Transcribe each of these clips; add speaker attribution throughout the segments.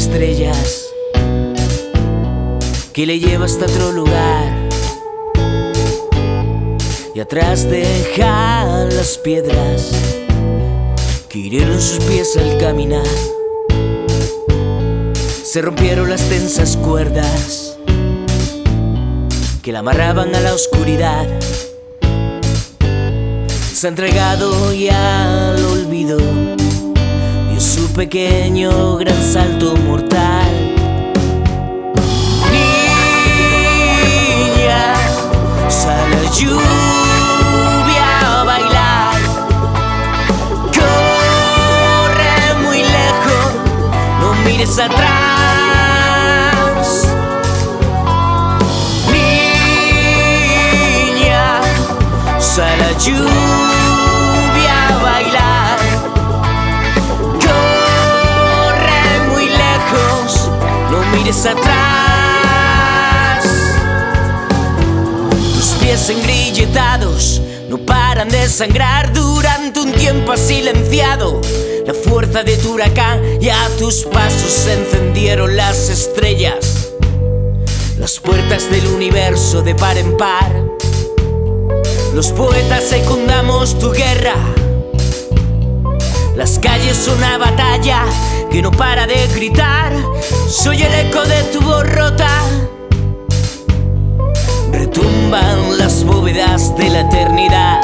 Speaker 1: estrellas que le lleva hasta otro lugar. Y atrás deja las piedras que hirieron sus pies al caminar. Se rompieron las tensas cuerdas que la amarraban a la oscuridad. Se ha entregado y al olvido pequeño gran salto mortal. Niña, sale a lluvia a bailar. Corre muy lejos, no mires atrás. Niña, sale a lluvia mires atrás. Tus pies engrilletados no paran de sangrar durante un tiempo silenciado la fuerza de tu huracán y a tus pasos se encendieron las estrellas. Las puertas del universo de par en par. Los poetas secundamos tu guerra. Las calles una batalla que no para de gritar. Soy el eco de tu borrota. Retumban las bóvedas de la eternidad.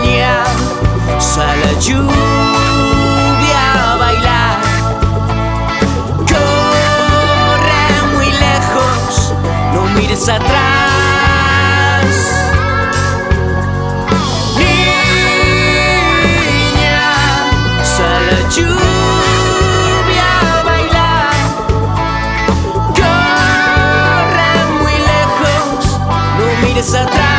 Speaker 1: Niña, sal a lluvia a bailar. Corre muy lejos, no mires atrás. que se atrás.